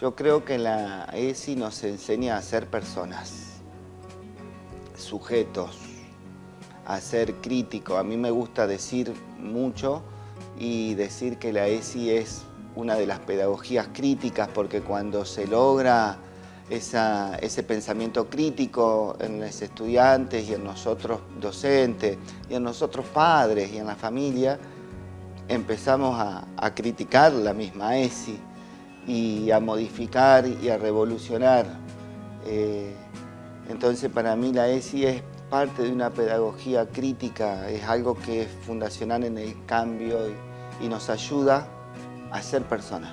Yo creo que la ESI nos enseña a ser personas, sujetos, a ser críticos. A mí me gusta decir mucho y decir que la ESI es una de las pedagogías críticas porque cuando se logra ese pensamiento crítico en los estudiantes y en nosotros docentes y en nosotros padres y en la familia, empezamos a, criticar la misma ESI y a modificar y a revolucionar. Eh, entonces para mí la ESI es parte de una pedagogía crítica, es algo que es fundacional en el cambio y, y nos ayuda a ser personas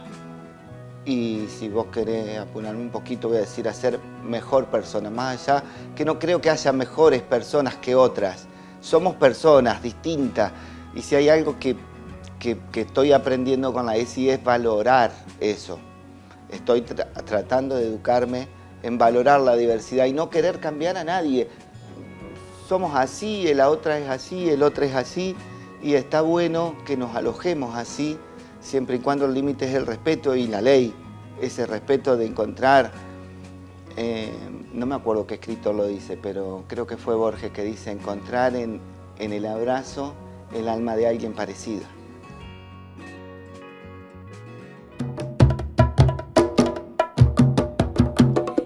y si vos querés apunarme un poquito, voy a decir a ser mejor persona, más allá que no creo que haya mejores personas que otras. Somos personas distintas y si hay algo que, que, estoy aprendiendo con la ESI es valorar eso. Estoy tratando de educarme en valorar la diversidad y no querer cambiar a nadie. Somos así, la otra es así, el otro es así y está bueno que nos alojemos así siempre y cuando el límite es el respeto y la ley, ese respeto de encontrar, eh, no me acuerdo qué escritor lo dice, pero creo que fue Borges que dice encontrar en, en el abrazo el alma de alguien parecida.